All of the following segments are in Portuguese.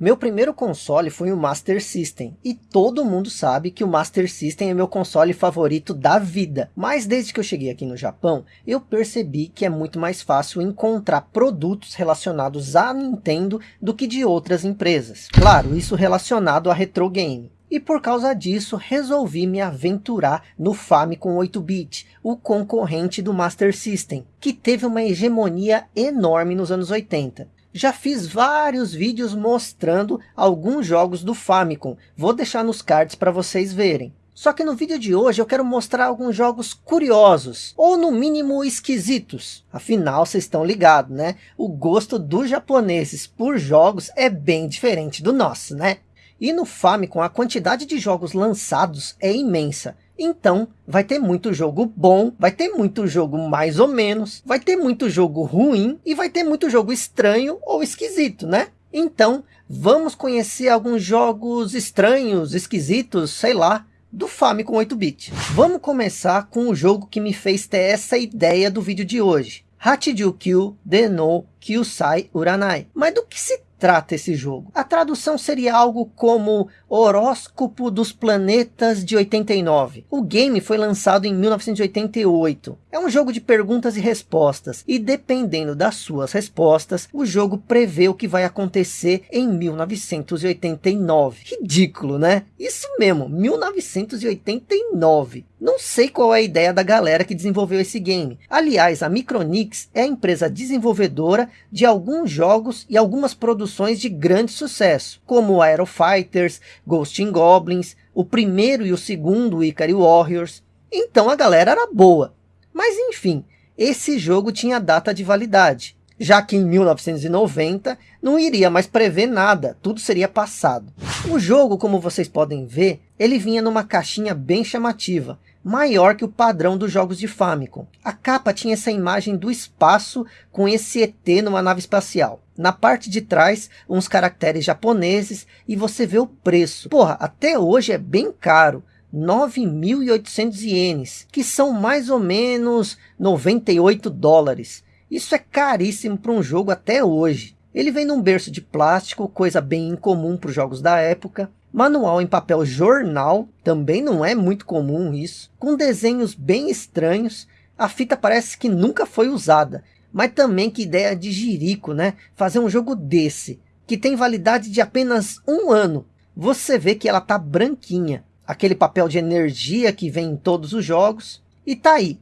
Meu primeiro console foi o Master System, e todo mundo sabe que o Master System é meu console favorito da vida. Mas desde que eu cheguei aqui no Japão, eu percebi que é muito mais fácil encontrar produtos relacionados à Nintendo do que de outras empresas. Claro, isso relacionado a retro game. E por causa disso, resolvi me aventurar no Famicom 8-bit, o concorrente do Master System, que teve uma hegemonia enorme nos anos 80. Já fiz vários vídeos mostrando alguns jogos do Famicom. Vou deixar nos cards para vocês verem. Só que no vídeo de hoje eu quero mostrar alguns jogos curiosos, ou no mínimo esquisitos. Afinal, vocês estão ligados, né? O gosto dos japoneses por jogos é bem diferente do nosso, né? E no Famicom a quantidade de jogos lançados é imensa. Então, vai ter muito jogo bom, vai ter muito jogo mais ou menos, vai ter muito jogo ruim e vai ter muito jogo estranho ou esquisito, né? Então, vamos conhecer alguns jogos estranhos, esquisitos, sei lá, do Famicom 8-bit. Vamos começar com o jogo que me fez ter essa ideia do vídeo de hoje. Hachijukyu Deno Kyusai Uranai. Mas do que se trata esse jogo. A tradução seria algo como Horóscopo dos Planetas de 89. O game foi lançado em 1988. É um jogo de perguntas e respostas, e dependendo das suas respostas, o jogo prevê o que vai acontecer em 1989. Ridículo, né? Isso mesmo, 1989. Não sei qual é a ideia da galera que desenvolveu esse game. Aliás, a Micronix é a empresa desenvolvedora de alguns jogos e algumas produções de grande sucesso, como Aero Fighters, Ghost in Goblins, o primeiro e o segundo Ikari Warriors. Então a galera era boa. Mas enfim, esse jogo tinha data de validade, já que em 1990 não iria mais prever nada, tudo seria passado. O jogo, como vocês podem ver, ele vinha numa caixinha bem chamativa, maior que o padrão dos jogos de Famicom. A capa tinha essa imagem do espaço com esse ET numa nave espacial. Na parte de trás, uns caracteres japoneses e você vê o preço. Porra, até hoje é bem caro. 9.800 ienes, que são mais ou menos 98 dólares. Isso é caríssimo para um jogo até hoje. Ele vem num berço de plástico, coisa bem incomum para os jogos da época. Manual em papel jornal, também não é muito comum isso. Com desenhos bem estranhos. A fita parece que nunca foi usada. Mas também que ideia de jirico, né? Fazer um jogo desse, que tem validade de apenas um ano. Você vê que ela tá branquinha aquele papel de energia que vem em todos os jogos. E tá aí,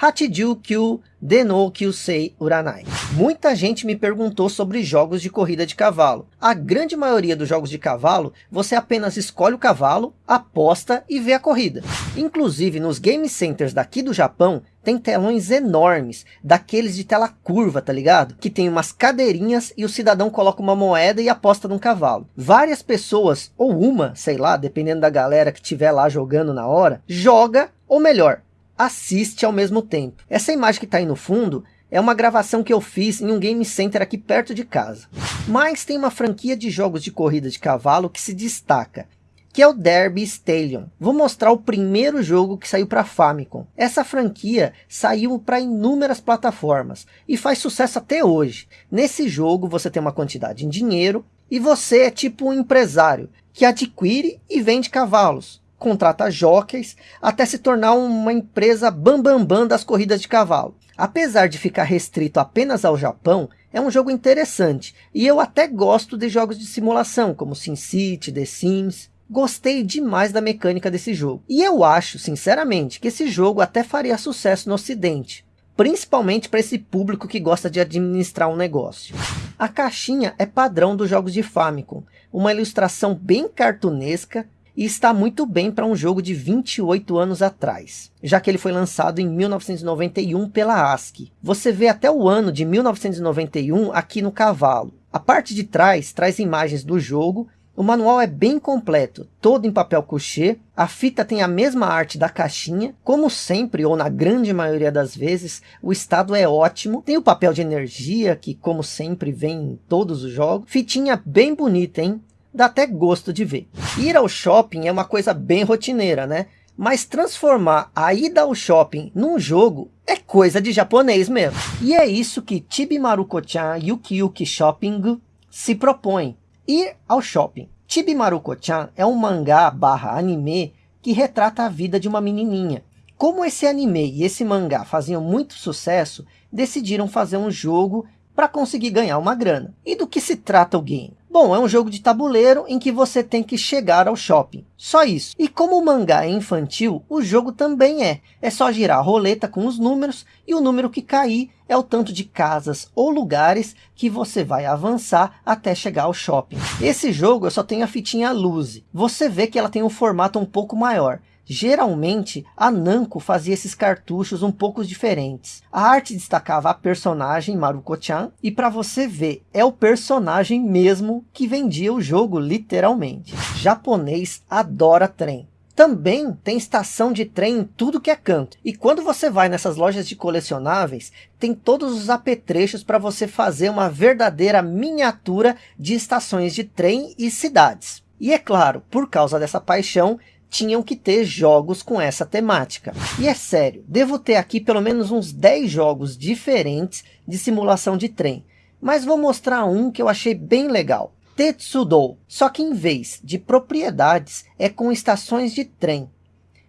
Hachiju Kyu Deno Kyusei Uranai. Muita gente me perguntou sobre jogos de corrida de cavalo. A grande maioria dos jogos de cavalo, você apenas escolhe o cavalo, aposta e vê a corrida. Inclusive nos game centers daqui do Japão, tem telões enormes, daqueles de tela curva, tá ligado? Que tem umas cadeirinhas e o cidadão coloca uma moeda e aposta num cavalo. Várias pessoas, ou uma, sei lá, dependendo da galera que tiver lá jogando na hora, joga, ou melhor, assiste ao mesmo tempo. Essa imagem que está aí no fundo é uma gravação que eu fiz em um game center aqui perto de casa. Mas tem uma franquia de jogos de corrida de cavalo que se destaca, que é o Derby Stallion. Vou mostrar o primeiro jogo que saiu para Famicom. Essa franquia saiu para inúmeras plataformas e faz sucesso até hoje. Nesse jogo você tem uma quantidade em dinheiro e você é tipo um empresário que adquire e vende cavalos contrata jockeys, até se tornar uma empresa bambambam bam, bam das corridas de cavalo. Apesar de ficar restrito apenas ao Japão, é um jogo interessante, e eu até gosto de jogos de simulação, como SimCity, The Sims. Gostei demais da mecânica desse jogo. E eu acho, sinceramente, que esse jogo até faria sucesso no ocidente. Principalmente para esse público que gosta de administrar um negócio. A caixinha é padrão dos jogos de Famicom. Uma ilustração bem cartunesca, e está muito bem para um jogo de 28 anos atrás, já que ele foi lançado em 1991 pela ASCII. Você vê até o ano de 1991 aqui no cavalo. A parte de trás traz imagens do jogo, o manual é bem completo, todo em papel couché, a fita tem a mesma arte da caixinha, como sempre ou na grande maioria das vezes, o estado é ótimo, tem o papel de energia que como sempre vem em todos os jogos, fitinha bem bonita hein, dá até gosto de ver. Ir ao shopping é uma coisa bem rotineira, né? Mas transformar a ida ao shopping num jogo é coisa de japonês mesmo. E é isso que Chibi Maruko-chan Yuki Yuki Shopping se propõe. Ir ao shopping. Chibi Maruko-chan é um mangá barra anime que retrata a vida de uma menininha. Como esse anime e esse mangá faziam muito sucesso, decidiram fazer um jogo para conseguir ganhar uma grana. E do que se trata o game? Bom, é um jogo de tabuleiro em que você tem que chegar ao shopping. Só isso. E como o mangá é infantil, o jogo também é. É só girar a roleta com os números e o número que cair é o tanto de casas ou lugares que você vai avançar até chegar ao shopping. Esse jogo eu só tenho a fitinha Luze. Você vê que ela tem um formato um pouco maior. Geralmente, a Namco fazia esses cartuchos um pouco diferentes. A arte destacava a personagem Maruko-chan, e para você ver, é o personagem mesmo que vendia o jogo literalmente. Japonês adora trem. Também tem estação de trem em tudo que é canto. E quando você vai nessas lojas de colecionáveis, tem todos os apetrechos para você fazer uma verdadeira miniatura de estações de trem e cidades. E é claro, por causa dessa paixão, tinham que ter jogos com essa temática. E é sério, devo ter aqui pelo menos uns 10 jogos diferentes de simulação de trem. Mas vou mostrar um que eu achei bem legal. Tetsudou, só que em vez de propriedades, é com estações de trem.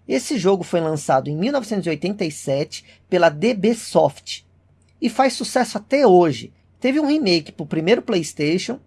Esse jogo foi lançado em 1987 pela DB Soft e faz sucesso até hoje. Teve um remake para o primeiro Playstation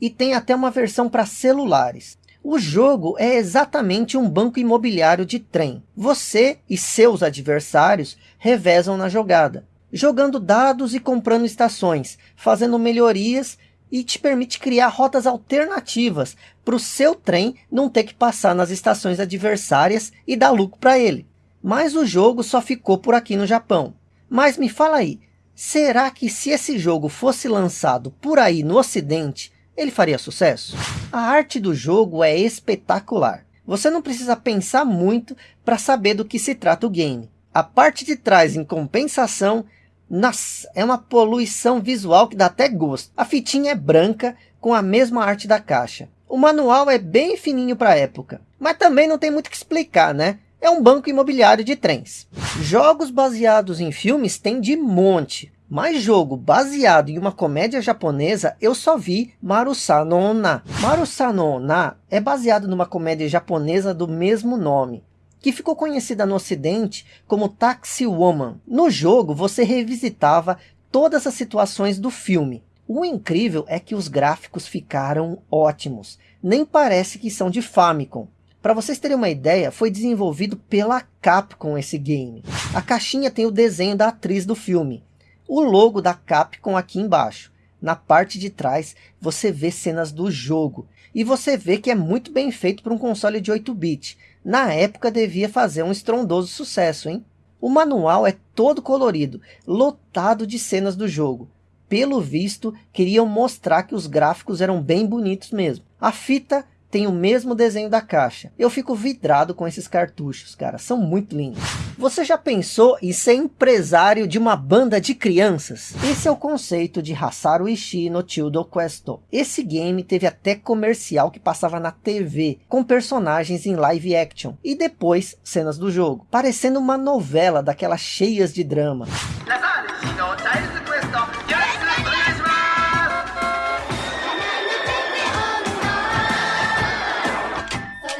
e tem até uma versão para celulares. O jogo é exatamente um banco imobiliário de trem. Você e seus adversários revezam na jogada, jogando dados e comprando estações, fazendo melhorias e te permite criar rotas alternativas para o seu trem não ter que passar nas estações adversárias e dar lucro para ele. Mas o jogo só ficou por aqui no Japão. Mas me fala aí, será que se esse jogo fosse lançado por aí no ocidente, ele faria sucesso? A arte do jogo é espetacular. Você não precisa pensar muito para saber do que se trata o game. A parte de trás, em compensação, nossa, é uma poluição visual que dá até gosto. A fitinha é branca, com a mesma arte da caixa. O manual é bem fininho para a época. Mas também não tem muito que explicar, né? É um banco imobiliário de trens. Jogos baseados em filmes tem de monte. Mais jogo baseado em uma comédia japonesa, eu só vi Marusa no Onna. Marusa no Onna é baseado numa comédia japonesa do mesmo nome, que ficou conhecida no ocidente como Taxi Woman. No jogo, você revisitava todas as situações do filme. O incrível é que os gráficos ficaram ótimos. Nem parece que são de Famicom. Para vocês terem uma ideia, foi desenvolvido pela Capcom esse game. A caixinha tem o desenho da atriz do filme o logo da Capcom aqui embaixo. Na parte de trás, você vê cenas do jogo. E você vê que é muito bem feito para um console de 8-bit. Na época devia fazer um estrondoso sucesso, hein? O manual é todo colorido, lotado de cenas do jogo. Pelo visto, queriam mostrar que os gráficos eram bem bonitos mesmo. A fita tem o mesmo desenho da caixa. Eu fico vidrado com esses cartuchos, cara. São muito lindos. Você já pensou em ser empresário de uma banda de crianças? Esse é o conceito de Hasaru Ishii no Tildo Questo. Esse game teve até comercial que passava na TV, com personagens em live action. E depois, cenas do jogo. Parecendo uma novela daquelas cheias de drama.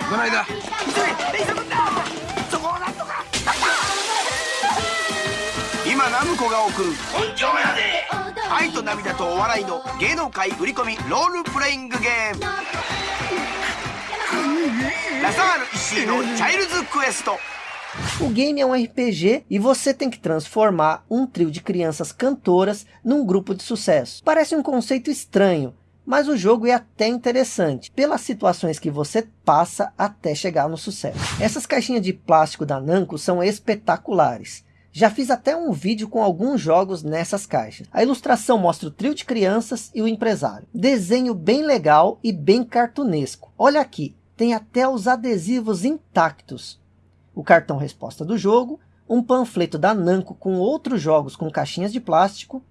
間急げ電車乗ったそこをなんとか今ナムコが送る本庁やで愛と涙とお笑いの芸能界売り込みロールプレイングゲームラサール石井のチャイルズクエスト O game é um RPG e você tem que transformar um trio de crianças cantoras num grupo de sucesso. Parece um conceito estranho, mas o jogo é até interessante, pelas situações que você passa até chegar no sucesso. Essas caixinhas de plástico da Namco são espetaculares. Já fiz até um vídeo com alguns jogos nessas caixas. A ilustração mostra o trio de crianças e o empresário. Desenho bem legal e bem cartunesco. Olha aqui, tem até os adesivos intactos. O cartão resposta do jogo, um panfleto da Namco com outros jogos com caixinhas de plástico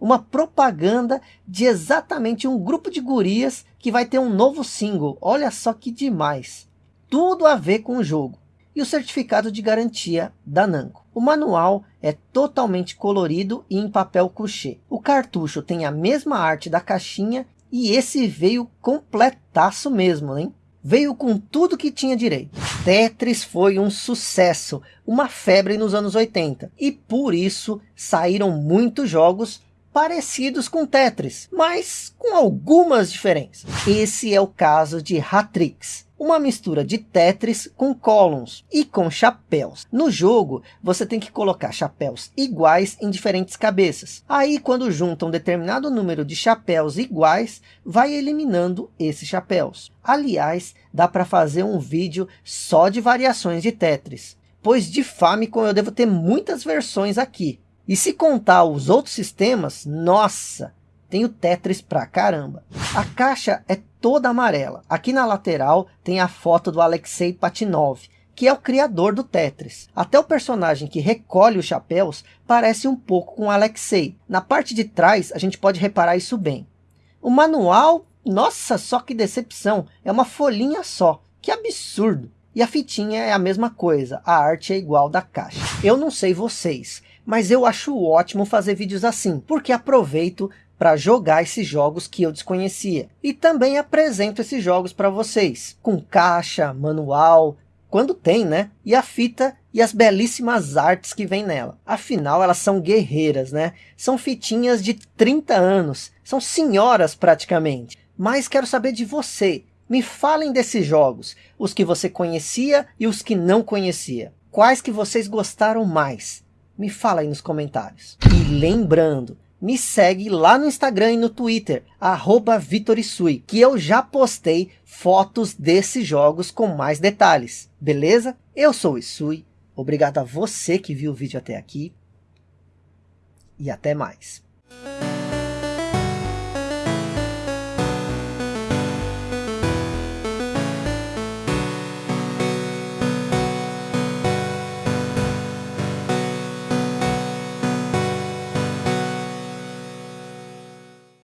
uma propaganda de exatamente um grupo de gurias que vai ter um novo single. Olha só que demais. Tudo a ver com o jogo. E o certificado de garantia da Namco. O manual é totalmente colorido e em papel couché. O cartucho tem a mesma arte da caixinha E esse veio completaço mesmo, hein? Veio com tudo que tinha direito. Tetris foi um sucesso, uma febre nos anos 80. E por isso saíram muitos jogos parecidos com Tetris, mas com algumas diferenças. Esse é o caso de Hatrix, uma mistura de Tetris com Columns e com chapéus. No jogo, você tem que colocar chapéus iguais em diferentes cabeças. Aí, quando junta um determinado número de chapéus iguais, vai eliminando esses chapéus. Aliás, dá para fazer um vídeo só de variações de Tetris, pois de Famicom eu devo ter muitas versões aqui. E se contar os outros sistemas, nossa, tem o Tetris pra caramba. A caixa é toda amarela. Aqui na lateral tem a foto do Alexei Patinov, que é o criador do Tetris. Até o personagem que recolhe os chapéus parece um pouco com Alexei. Na parte de trás a gente pode reparar isso bem. O manual, nossa, só que decepção, é uma folhinha só. Que absurdo! E a fitinha é a mesma coisa, a arte é igual da caixa. Eu não sei vocês, mas eu acho ótimo fazer vídeos assim, porque aproveito para jogar esses jogos que eu desconhecia. E também apresento esses jogos para vocês, com caixa, manual, quando tem, né? E a fita e as belíssimas artes que vem nela. Afinal, elas são guerreiras, né? São fitinhas de 30 anos, são senhoras praticamente. Mas quero saber de você. Me falem desses jogos, os que você conhecia e os que não conhecia. Quais que vocês gostaram mais? Me fala aí nos comentários. E lembrando, me segue lá no Instagram e no Twitter, arroba Vitorisui, que eu já postei fotos desses jogos com mais detalhes, beleza? Eu sou o Isui, obrigado a você que viu o vídeo até aqui, e até mais.